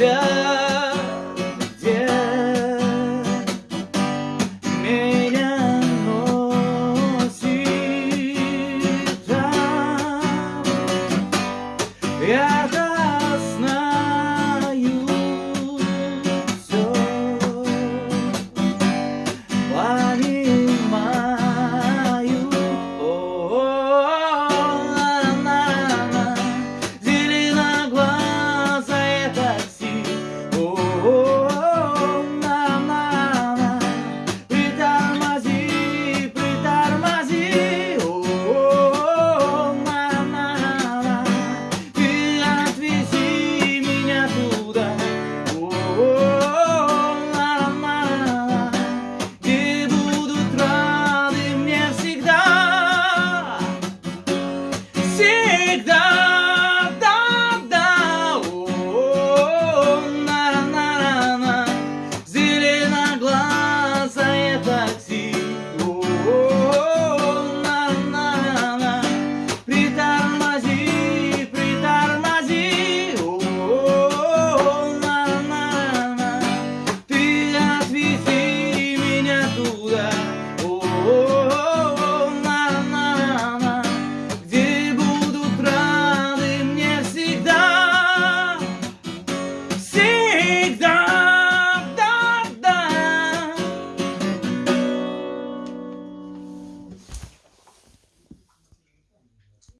Yeah.